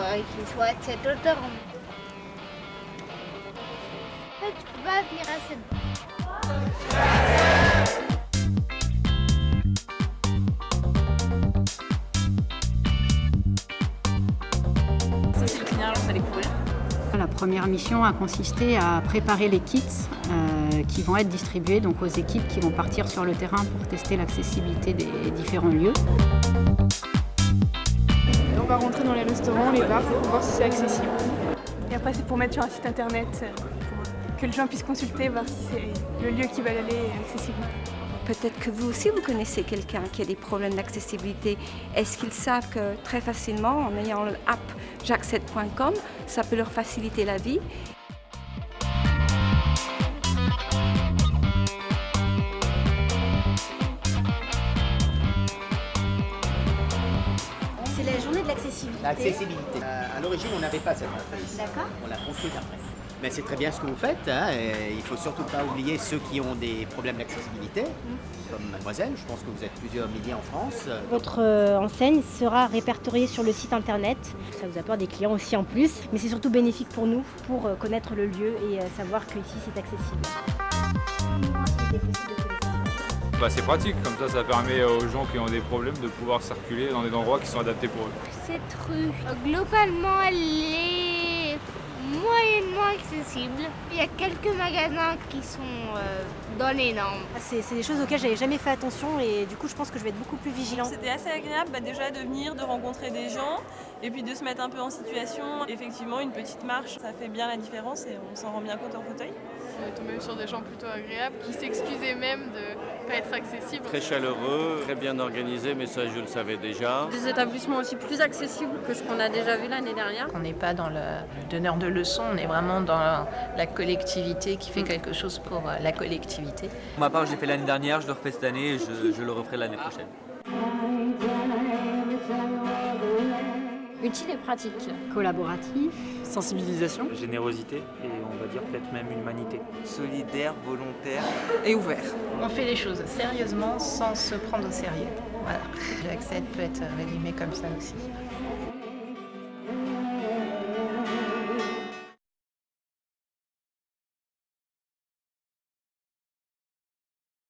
qu'il soit de cette hauteur. En fait, tu peux pas venir à cette Ça c'est génial, à découvrir. La première mission a consisté à préparer les kits euh, qui vont être distribués donc, aux équipes qui vont partir sur le terrain pour tester l'accessibilité des différents lieux. On va rentrer dans les restaurants, les bars pour voir si c'est accessible. Et après c'est pour mettre sur un site internet, euh, pour que les gens puissent consulter, voir si c'est le lieu qui va aller accessible. Peut-être que vous aussi, vous connaissez quelqu'un qui a des problèmes d'accessibilité. Est-ce qu'ils savent que très facilement, en ayant l'app jack7.com, ça peut leur faciliter la vie? C'est la journée de l'accessibilité. L'accessibilité. Euh, à l'origine, on n'avait pas cette entreprise. D'accord. On l'a construite après. Mais c'est très bien ce que vous faites. Hein, et il faut surtout pas oublier ceux qui ont des problèmes d'accessibilité, comme mademoiselle. Je pense que vous êtes plusieurs milliers en France. Votre euh, enseigne sera répertoriée sur le site internet. Ça vous apporte des clients aussi en plus, mais c'est surtout bénéfique pour nous pour euh, connaître le lieu et savoir qu'ici c'est accessible. Bah, c'est pratique, comme ça ça permet aux gens qui ont des problèmes de pouvoir circuler dans des endroits qui sont adaptés pour eux. Cette rue, globalement, elle est moyennement accessible. Il y a quelques magasins qui sont euh, dans les normes. Ah, C'est des choses auxquelles j'avais jamais fait attention et du coup je pense que je vais être beaucoup plus vigilante. C'était assez agréable bah, déjà de venir, de rencontrer des gens et puis de se mettre un peu en situation. Effectivement, une petite marche, ça fait bien la différence et on s'en rend bien compte en fauteuil. On est tombé sur des gens plutôt agréables qui s'excusaient même de être. Très chaleureux, très bien organisé, mais ça je le savais déjà. Des établissements aussi plus accessibles que ce qu'on a déjà vu l'année dernière. On n'est pas dans le donneur de leçons, on est vraiment dans la collectivité qui fait quelque chose pour euh, la collectivité. Pour ma part, j'ai fait l'année dernière, je le refais cette année et je, je le referai l'année prochaine. Utile et pratique. Collaboratif. Sensibilisation. Générosité et on va dire peut-être même humanité. Solidaire, volontaire. Et ouvert. On fait les choses sérieusement sans se prendre au sérieux. Voilà. L'accès peut être résumé comme ça aussi.